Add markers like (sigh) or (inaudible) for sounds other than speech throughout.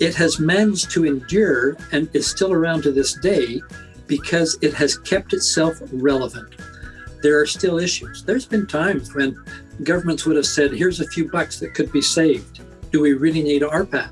It has managed to endure and is still around to this day because it has kept itself relevant. There are still issues. There's been times when governments would have said, here's a few bucks that could be saved. Do we really need RPAP?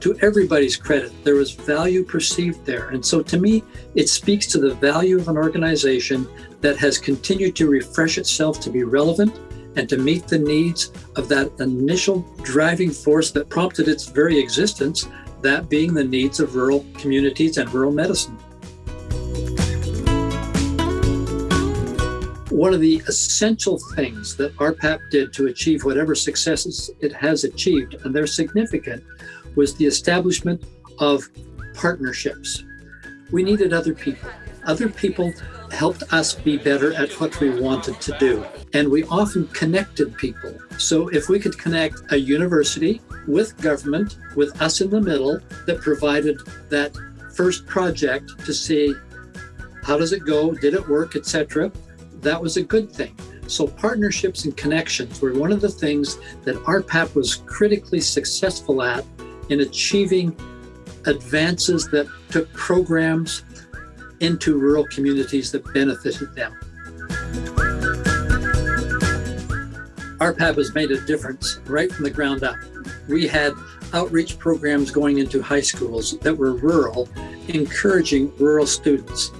To everybody's credit, there was value perceived there. And so to me, it speaks to the value of an organization that has continued to refresh itself to be relevant and to meet the needs of that initial driving force that prompted its very existence, that being the needs of rural communities and rural medicine. One of the essential things that RPAP did to achieve whatever successes it has achieved, and they're significant, was the establishment of partnerships. We needed other people. Other people helped us be better at what we wanted to do. And we often connected people. So if we could connect a university with government, with us in the middle, that provided that first project to see how does it go, did it work, etc that was a good thing. So partnerships and connections were one of the things that RPAP was critically successful at in achieving advances that took programs into rural communities that benefited them. RPAP has made a difference right from the ground up. We had outreach programs going into high schools that were rural, encouraging rural students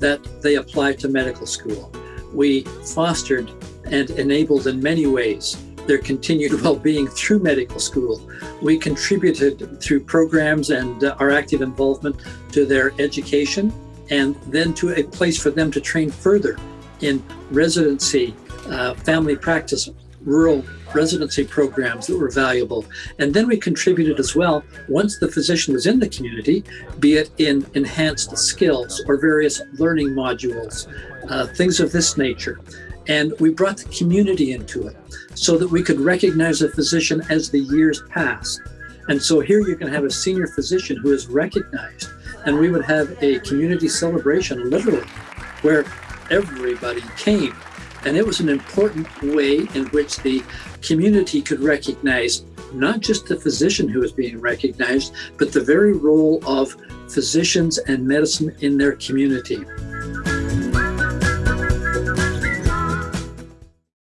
that they apply to medical school we fostered and enabled in many ways their continued (laughs) well-being through medical school. We contributed through programs and uh, our active involvement to their education and then to a place for them to train further in residency, uh, family practice, rural residency programs that were valuable. And then we contributed as well, once the physician was in the community, be it in enhanced skills or various learning modules, uh, things of this nature. And we brought the community into it so that we could recognize a physician as the years passed. And so here you can have a senior physician who is recognized and we would have a community celebration, literally, where everybody came and it was an important way in which the community could recognize not just the physician who was being recognized, but the very role of physicians and medicine in their community.